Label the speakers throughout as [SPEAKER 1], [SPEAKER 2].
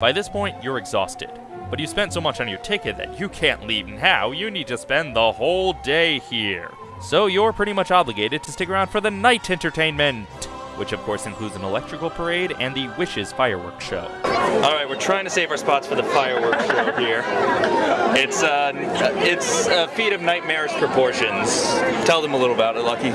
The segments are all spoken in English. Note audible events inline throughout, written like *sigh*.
[SPEAKER 1] By this point, you're exhausted. But you spent so much on your ticket that you can't leave now, you need to spend the whole day here. So you're pretty much obligated to stick around for the night entertainment, which of course includes an electrical parade and the Wishes fireworks show.
[SPEAKER 2] All right, we're trying to save our spots for the fireworks show here. It's uh, it's a feat of nightmarish proportions. Tell them a little about it, Lucky.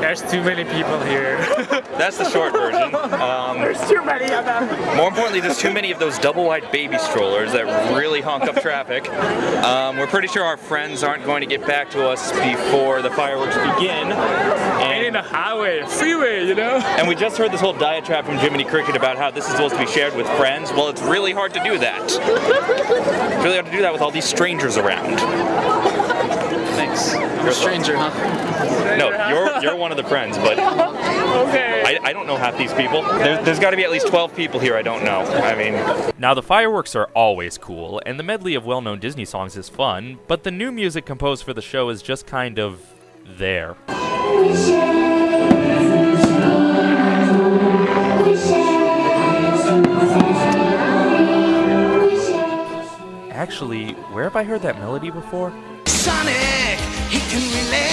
[SPEAKER 3] There's too many people here. *laughs*
[SPEAKER 2] That's the short version. Um,
[SPEAKER 3] There's too many of them.
[SPEAKER 2] more importantly, there's too many of those double-wide baby strollers that really honk up traffic. Um, we're pretty sure our friends aren't going to get back to us before the fireworks begin.
[SPEAKER 3] And in
[SPEAKER 2] And,
[SPEAKER 3] the highway, freeway, you know?
[SPEAKER 2] And we just heard this whole diatribe from Jiminy Cricket about how this is supposed to be shared with friends. Well, it's really hard to do that. It's really hard to do that with all these strangers around. Thanks. You're a
[SPEAKER 4] Stranger, huh?
[SPEAKER 2] No, you're you're one of the friends, but
[SPEAKER 3] Okay.
[SPEAKER 2] I, I don't know half these people. There, there's got to be at least 12 people here I don't know. I mean,
[SPEAKER 1] Now, the fireworks are always cool, and the medley of well known Disney songs is fun, but the new music composed for the show is just kind of there. Actually, where have I heard that melody before?
[SPEAKER 5] Sonic, he can really